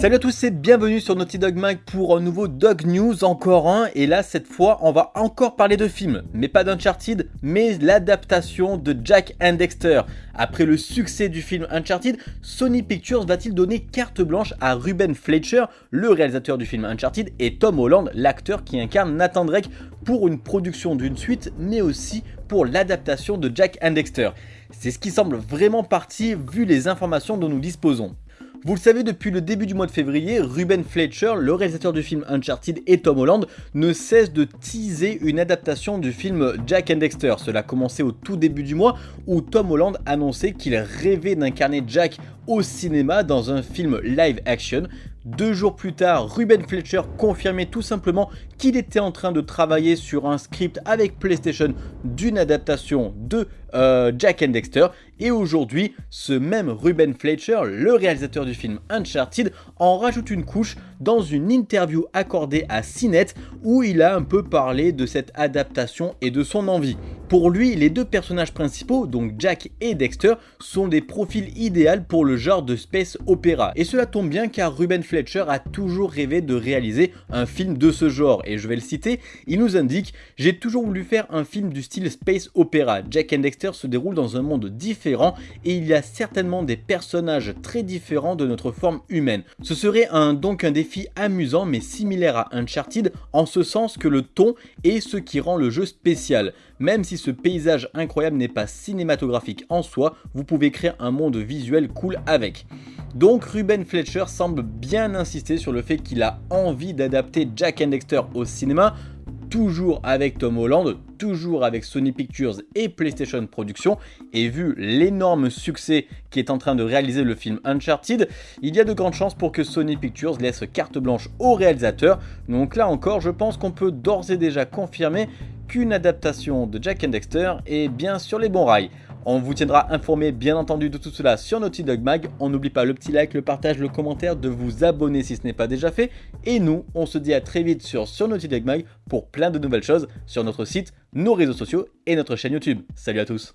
Salut à tous et bienvenue sur Naughty Dog Mag pour un nouveau Dog News, encore un, et là cette fois on va encore parler de films, mais pas d'Uncharted, mais l'adaptation de Jack and Dexter. Après le succès du film Uncharted, Sony Pictures va-t-il donner carte blanche à Ruben Fletcher, le réalisateur du film Uncharted, et Tom Holland, l'acteur qui incarne Nathan Drake, pour une production d'une suite, mais aussi pour l'adaptation de Jack and Dexter. C'est ce qui semble vraiment parti vu les informations dont nous disposons. Vous le savez, depuis le début du mois de février, Ruben Fletcher, le réalisateur du film Uncharted et Tom Holland, ne cessent de teaser une adaptation du film Jack and Dexter. Cela a commencé au tout début du mois où Tom Holland annonçait qu'il rêvait d'incarner Jack au cinéma dans un film live action. Deux jours plus tard, Ruben Fletcher confirmait tout simplement qu'il était en train de travailler sur un script avec PlayStation d'une adaptation de euh, Jack and Dexter. Et aujourd'hui, ce même Ruben Fletcher, le réalisateur du film Uncharted, en rajoute une couche dans une interview accordée à CNET où il a un peu parlé de cette adaptation et de son envie. Pour lui, les deux personnages principaux, donc Jack et Dexter, sont des profils idéaux pour le genre de space opéra. Et cela tombe bien car Ruben Fletcher a toujours rêvé de réaliser un film de ce genre. Et je vais le citer, il nous indique « J'ai toujours voulu faire un film du style space opéra. Jack and Dexter se déroule dans un monde différent et il y a certainement des personnages très différents de notre forme humaine. Ce serait donc un défi amusant mais similaire à Uncharted en ce sens que le ton est ce qui rend le jeu spécial. Même si ce paysage incroyable n'est pas cinématographique en soi, vous pouvez créer un monde visuel cool avec. Donc Ruben Fletcher semble bien insister sur le fait qu'il a envie d'adapter Jack and Dexter au cinéma, toujours avec Tom Holland, toujours avec Sony Pictures et PlayStation Productions, et vu l'énorme succès qui est en train de réaliser le film Uncharted, il y a de grandes chances pour que Sony Pictures laisse carte blanche au réalisateur, donc là encore je pense qu'on peut d'ores et déjà confirmer qu'une adaptation de Jack and Dexter est bien sur les bons rails. On vous tiendra informé bien entendu de tout cela sur Naughty Dog Mag. On n'oublie pas le petit like, le partage, le commentaire, de vous abonner si ce n'est pas déjà fait. Et nous, on se dit à très vite sur, sur Naughty Dog Mag pour plein de nouvelles choses sur notre site, nos réseaux sociaux et notre chaîne YouTube. Salut à tous